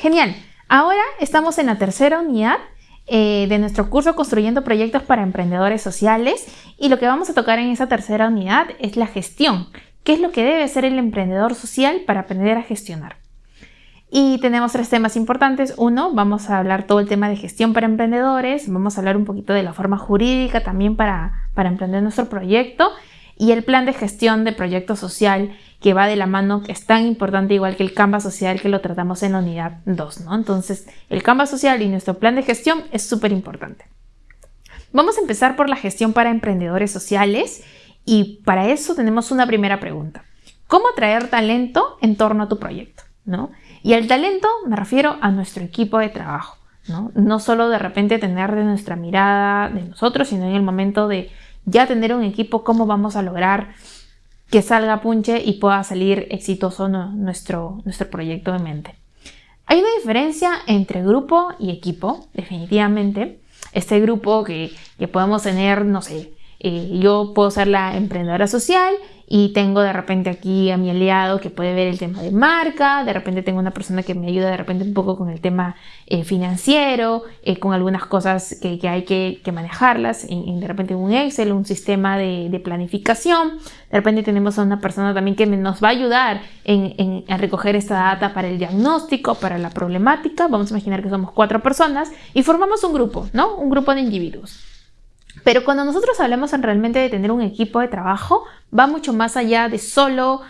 Genial. Ahora estamos en la tercera unidad eh, de nuestro curso Construyendo Proyectos para Emprendedores Sociales y lo que vamos a tocar en esa tercera unidad es la gestión. ¿Qué es lo que debe ser el emprendedor social para aprender a gestionar? Y tenemos tres temas importantes. Uno, vamos a hablar todo el tema de gestión para emprendedores, vamos a hablar un poquito de la forma jurídica también para, para emprender nuestro proyecto y el plan de gestión de proyecto social que va de la mano, que es tan importante igual que el Canva social que lo tratamos en la unidad 2, ¿no? Entonces, el Canva social y nuestro plan de gestión es súper importante. Vamos a empezar por la gestión para emprendedores sociales y para eso tenemos una primera pregunta. ¿Cómo atraer talento en torno a tu proyecto? ¿no? Y al talento me refiero a nuestro equipo de trabajo. ¿no? no solo de repente tener de nuestra mirada de nosotros, sino en el momento de ya tener un equipo, cómo vamos a lograr que salga punche y pueda salir exitoso nuestro, nuestro proyecto de mente. Hay una diferencia entre grupo y equipo, definitivamente. Este grupo que, que podemos tener, no sé, eh, yo puedo ser la emprendedora social y tengo de repente aquí a mi aliado que puede ver el tema de marca, de repente tengo una persona que me ayuda de repente un poco con el tema eh, financiero, eh, con algunas cosas que, hay que, manejarlas, en, de repente un Excel, un sistema de, planificación, de repente tenemos a una persona también que nos va a ayudar en, en, recoger esta data para el diagnóstico, para la problemática, vamos a imaginar que somos cuatro personas y formamos un grupo, ¿no? Un grupo de individuos. Pero cuando nosotros hablamos en realmente de tener un equipo de trabajo, va mucho más allá de solo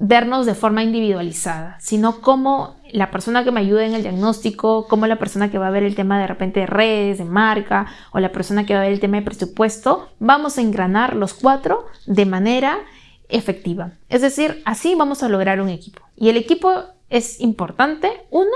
vernos de forma individualizada, sino como la persona que me ayuda en el diagnóstico, como la persona que va a ver el tema de repente de redes, de marca, o la persona que va a ver el tema de presupuesto, vamos a engranar los cuatro de manera efectiva. Es decir, así vamos a lograr un equipo. Y el equipo es importante, uno,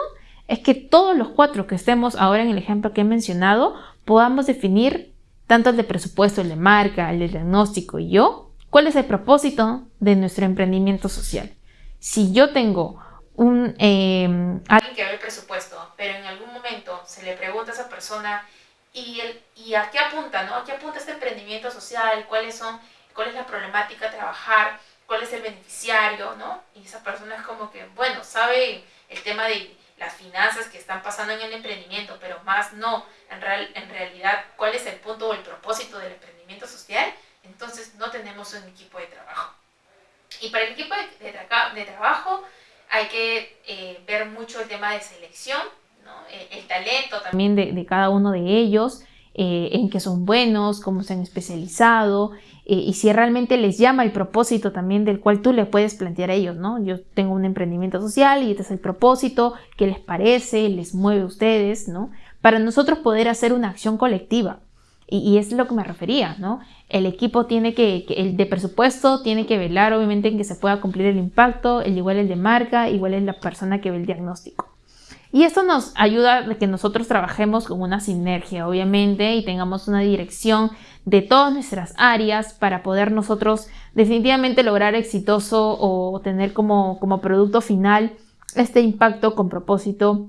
es que todos los cuatro que estemos ahora en el ejemplo que he mencionado, podamos definir tanto el de presupuesto, el de marca, el de diagnóstico y yo, ¿cuál es el propósito de nuestro emprendimiento social? Si yo tengo un, em, alguien que ve el presupuesto, pero en algún momento se le pregunta a esa persona y, el, y a qué apunta, ¿no? ¿A qué apunta este emprendimiento social? ¿Cuáles son, ¿Cuál es la problemática a trabajar? ¿Cuál es el beneficiario? ¿no? Y esa persona es como que, bueno, sabe el tema de las finanzas que están pasando en el emprendimiento, pero más no, en, real, en realidad, cuál es el punto o el propósito del emprendimiento social, entonces no tenemos un equipo de trabajo. Y para el equipo de, de, trabajo hay que eh, ver mucho el tema de selección, ¿no? el, talento también de, de, cada uno de ellos, eh, en qué son buenos, cómo se han especializado, eh, y si realmente les llama el propósito también del cual tú le puedes plantear a ellos, ¿no? Yo tengo un emprendimiento social y este es el propósito, ¿qué les parece? ¿Les mueve a ustedes? ¿no? Para nosotros poder hacer una acción colectiva. Y, es lo que me refería, ¿no? El equipo tiene que, el de presupuesto tiene que velar obviamente en que se pueda cumplir el impacto, el igual el de marca, igual es la persona que ve el diagnóstico. Y esto nos ayuda a que nosotros trabajemos con una sinergia, obviamente, y tengamos una dirección de todas nuestras áreas para poder nosotros definitivamente lograr exitoso o tener como, como producto final este impacto con propósito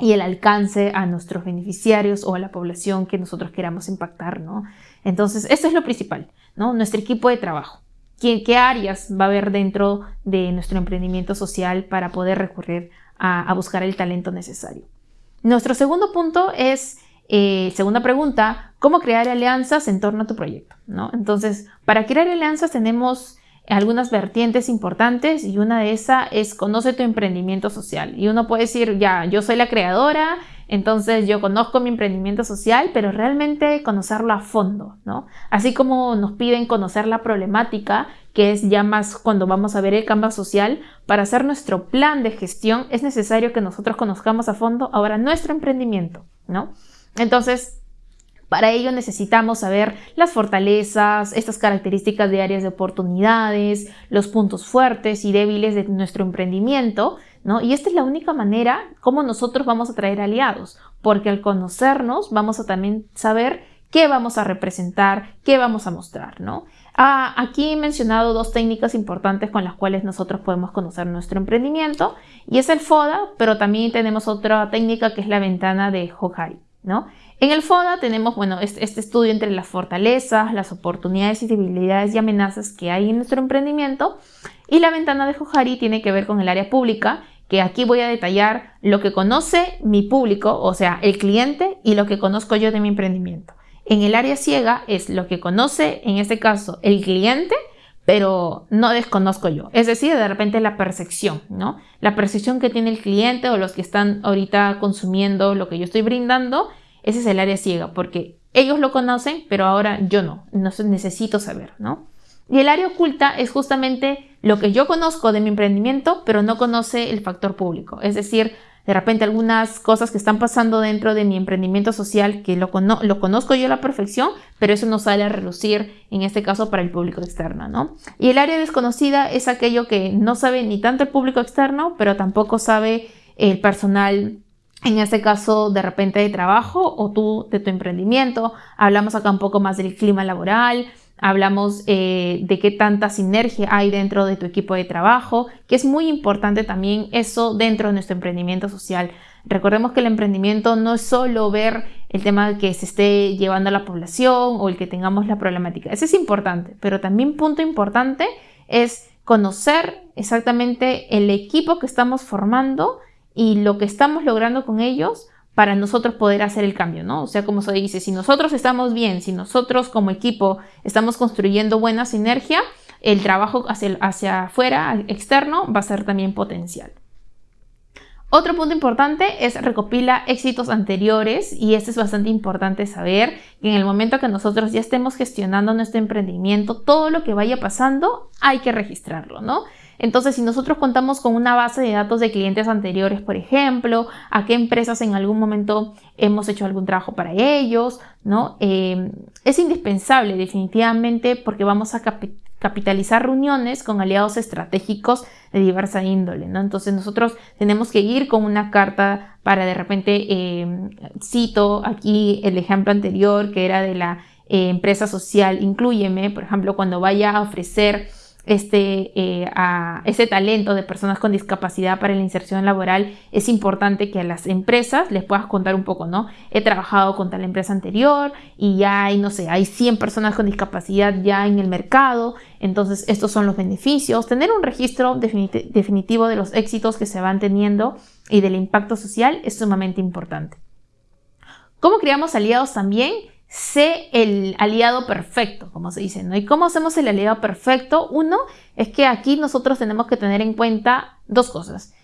y el alcance a nuestros beneficiarios o a la población que nosotros queramos impactar, ¿no? Entonces, esto es lo principal, ¿no? Nuestro equipo de trabajo. ¿Qué, ¿Qué, áreas va a haber dentro de nuestro emprendimiento social para poder recurrir a, buscar el talento necesario? Nuestro segundo punto es eh, segunda pregunta, ¿cómo crear alianzas en torno a tu proyecto? ¿no? Entonces, para crear alianzas tenemos algunas vertientes importantes y una de esas es conoce tu emprendimiento social. Y uno puede decir, ya, yo soy la creadora, entonces yo conozco mi emprendimiento social, pero realmente conocerlo a fondo, ¿no? Así como nos piden conocer la problemática, que es ya más cuando vamos a ver el Canvas social, para hacer nuestro plan de gestión es necesario que nosotros conozcamos a fondo ahora nuestro emprendimiento, ¿no? Entonces, para ello necesitamos saber las fortalezas, estas características de áreas de oportunidades, los puntos fuertes y débiles de nuestro emprendimiento, ¿no? Y esta es la única manera como nosotros vamos a traer aliados, porque al conocernos vamos a también saber qué vamos a representar, qué vamos a mostrar, ¿no? Ah, aquí he mencionado dos técnicas importantes con las cuales nosotros podemos conocer nuestro emprendimiento y es el FODA, pero también tenemos otra técnica que es la ventana de Hohari. En el FODA tenemos bueno, este, estudio entre las fortalezas, las oportunidades y debilidades y amenazas que hay en nuestro emprendimiento y la ventana de Johari tiene que ver con el área pública que aquí voy a detallar lo que conoce mi público, o sea, el cliente, y lo que conozco yo de mi emprendimiento. En el área ciega es lo que conoce, en este caso, el cliente, pero no desconozco yo. Es decir, de repente la percepción, ¿no? La percepción que tiene el cliente o los que están ahorita consumiendo lo que yo estoy brindando, ese es el área ciega, porque ellos lo conocen, pero ahora yo no, no necesito saber, ¿no? Y el área oculta es justamente lo que yo conozco de mi emprendimiento, pero no conoce el factor público. Es decir, de repente algunas cosas que están pasando dentro de mi emprendimiento social que lo, conozco yo a la perfección, pero eso no sale a relucir, en este caso, para el público externo, ¿no? Y el área desconocida es aquello que no sabe ni tanto el público externo, pero tampoco sabe el personal en este caso de repente de trabajo o tú de tu emprendimiento. Hablamos acá un poco más del clima laboral, hablamos eh, de qué tanta sinergia hay dentro de tu equipo de trabajo, que es muy importante también eso dentro de nuestro emprendimiento social. Recordemos que el emprendimiento no es solo ver el tema que se esté llevando a la población o el que tengamos la problemática. Eso es importante, pero también punto importante es conocer exactamente el equipo que estamos formando y lo que estamos logrando con ellos para nosotros poder hacer el cambio, ¿no? O sea, como se dice, si nosotros estamos bien, si nosotros como equipo estamos construyendo buena sinergia, el trabajo hacia, hacia afuera, externo, va a ser también potencial. Otro punto importante es recopila éxitos anteriores y este es bastante importante saber que en el momento que nosotros ya estemos gestionando nuestro emprendimiento, todo lo que vaya pasando hay que registrarlo, ¿no? Entonces, si nosotros contamos con una base de datos de clientes anteriores, por ejemplo, a qué empresas en algún momento hemos hecho algún trabajo para ellos, ¿no? Eh, es indispensable definitivamente porque vamos a capitalizar reuniones con aliados estratégicos de diversa índole, ¿no? Entonces nosotros tenemos que ir con una carta para de repente, eh, cito aquí el ejemplo anterior que era de la eh, empresa social, incluyeme, por ejemplo, cuando vaya a ofrecer este, eh, ese talento de personas con discapacidad para la inserción laboral, es importante que a las empresas les puedas contar un poco, ¿no? He trabajado con tal empresa anterior y ya hay, no sé, hay 100 personas con discapacidad ya en el mercado, entonces estos son los beneficios. Tener un registro definitivo de los éxitos que se van teniendo y del impacto social es sumamente importante. ¿Cómo creamos aliados también? Sé el aliado perfecto, como se dice, ¿no? ¿Y cómo hacemos el aliado perfecto? Uno es que aquí nosotros tenemos que tener en cuenta dos cosas.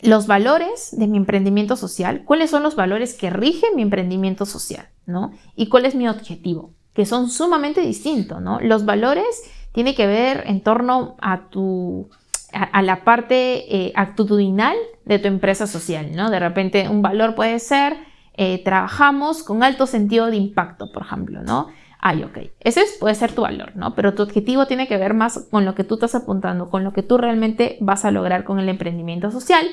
Los valores de mi emprendimiento social, cuáles son los valores que rigen mi emprendimiento social, ¿no? Y cuál es mi objetivo, que son sumamente distintos. Los valores tienen que ver en torno a tu a, la parte eh, actitudinal de tu empresa social, ¿no? De repente un valor puede ser eh, trabajamos con alto sentido de impacto, por ejemplo, ¿no? Ay, ok, ese puede ser tu valor, ¿no? Pero tu objetivo tiene que ver más con lo que tú estás apuntando, con lo que tú realmente vas a lograr con el emprendimiento social.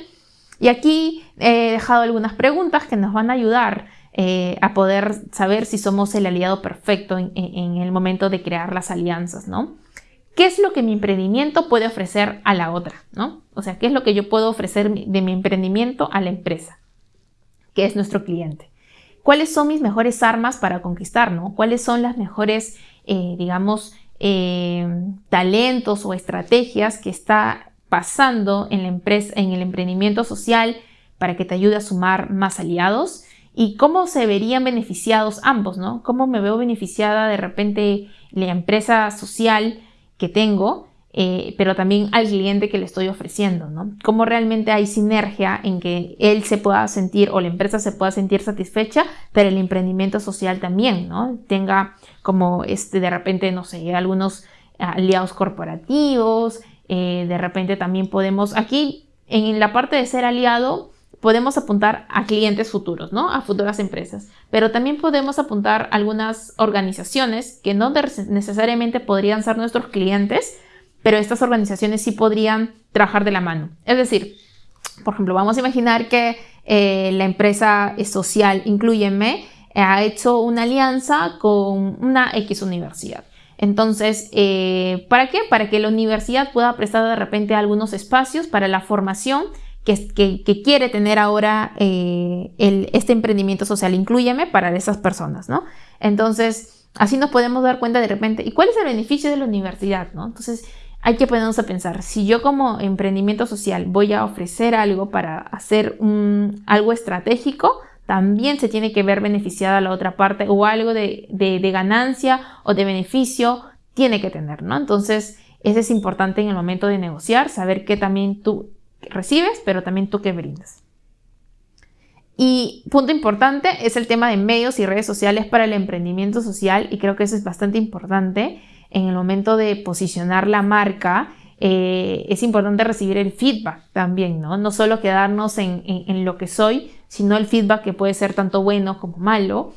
Y aquí he dejado algunas preguntas que nos van a ayudar eh, a poder saber si somos el aliado perfecto en, en, el momento de crear las alianzas, ¿no? ¿Qué es lo que mi emprendimiento puede ofrecer a la otra, ¿no? O sea, ¿qué es lo que yo puedo ofrecer de mi emprendimiento a la empresa? Que es nuestro cliente. ¿Cuáles son mis mejores armas para conquistar? ¿no? ¿Cuáles son las mejores, eh, digamos, eh, talentos o estrategias que está pasando en la empresa, en el emprendimiento social para que te ayude a sumar más aliados? ¿Y cómo se verían beneficiados ambos? ¿no? ¿Cómo me veo beneficiada de repente la empresa social que tengo eh, pero también al cliente que le estoy ofreciendo, ¿no? Cómo realmente hay sinergia en que él se pueda sentir o la empresa se pueda sentir satisfecha, pero el emprendimiento social también, ¿no? Tenga como este, de repente, no sé, algunos aliados corporativos, eh, de repente también podemos, aquí en la parte de ser aliado, podemos apuntar a clientes futuros, ¿no? A futuras empresas. Pero también podemos apuntar a algunas organizaciones que no necesariamente podrían ser nuestros clientes, pero estas organizaciones sí podrían trabajar de la mano. Es decir, por ejemplo, vamos a imaginar que eh, la empresa social Incluyeme ha hecho una alianza con una X universidad. Entonces, eh, ¿para qué? Para que la universidad pueda prestar de repente algunos espacios para la formación que, quiere tener ahora eh, este emprendimiento social, incluyeme, para esas personas, ¿no? Entonces, así nos podemos dar cuenta de repente, ¿y cuál es el beneficio de la universidad, ¿no? Entonces, hay que ponernos a pensar, si yo como emprendimiento social voy a ofrecer algo para hacer algo estratégico, también se tiene que ver beneficiada la otra parte o algo de, de, ganancia o de beneficio tiene que tener, ¿no? Entonces, eso es importante en el momento de negociar, saber qué también tú recibes, pero también tú qué brindas. Y punto importante es el tema de medios y redes sociales para el emprendimiento social y creo que eso es bastante importante en el momento de posicionar la marca. Eh, es importante recibir el feedback también, ¿no? No solo quedarnos en, lo que soy, sino el feedback que puede ser tanto bueno como malo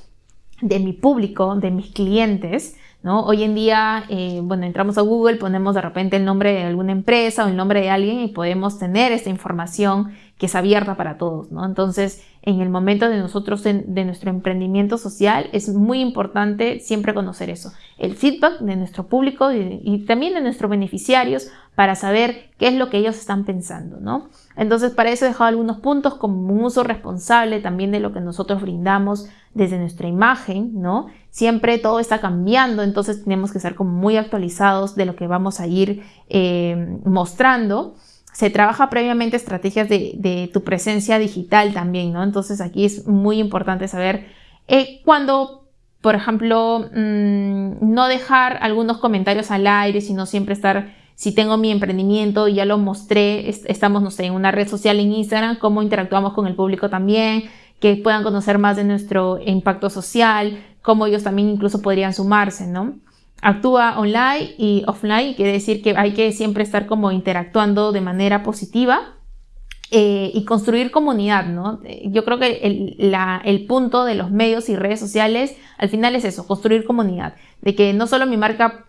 de mi público, de mis clientes, ¿no? Hoy en día, eh, bueno, entramos a Google, ponemos de repente el nombre de alguna empresa o el nombre de alguien y podemos tener esta información que es abierta para todos, ¿no? Entonces, en el momento de nosotros, de nuestro emprendimiento social, es muy importante siempre conocer eso, el feedback de nuestro público y, también de nuestros beneficiarios para saber qué es lo que ellos están pensando, ¿no? Entonces, para eso he dejado algunos puntos como un uso responsable también de lo que nosotros brindamos desde nuestra imagen, ¿no? Siempre todo está cambiando, entonces tenemos que como muy actualizados de lo que vamos a ir eh, mostrando. Se trabaja previamente estrategias de, tu presencia digital también, ¿no? Entonces aquí es muy importante saber eh, cuando, por ejemplo, mm, no dejar algunos comentarios al aire, sino siempre estar si tengo mi emprendimiento ya lo mostré, estamos, no sé, en una red social en Instagram, cómo interactuamos con el público también, que puedan conocer más de nuestro impacto social, cómo ellos también incluso podrían sumarse, ¿no? Actúa online y offline, quiere decir que hay que siempre estar como interactuando de manera positiva eh, y construir comunidad, ¿no? Yo creo que el, el, punto de los medios y redes sociales al final es eso, construir comunidad, de que no solo mi marca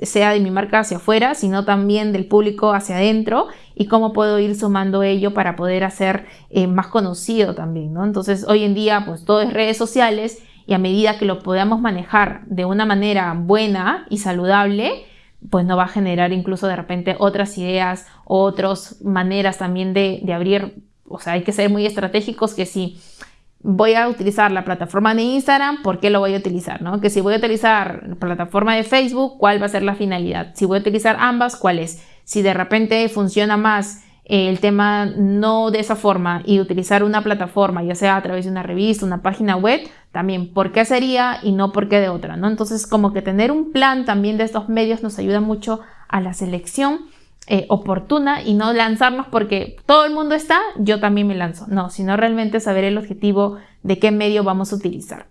sea de mi marca hacia afuera, sino también del público hacia adentro y cómo puedo ir sumando ello para poder hacer eh, más conocido también, ¿no? Entonces, hoy en día, pues todo es redes sociales y a medida que lo podamos manejar de una manera buena y saludable, pues no va a generar incluso de repente otras ideas, otras maneras también de, de abrir, o sea, hay que ser muy estratégicos que si voy a utilizar la plataforma de Instagram, ¿por qué lo voy a utilizar? ¿no? Que si voy a utilizar la plataforma de Facebook, ¿cuál va a ser la finalidad? Si voy a utilizar ambas, ¿cuál es? Si de repente funciona más el tema no de esa forma y utilizar una plataforma, ya sea a través de una revista, una página web, también, ¿por qué sería y no por qué de otra? ¿no? Entonces, como que tener un plan también de estos medios nos ayuda mucho a la selección eh, oportuna y no lanzarnos porque todo el mundo está, yo también me lanzo. No, sino realmente saber el objetivo de qué medio vamos a utilizar.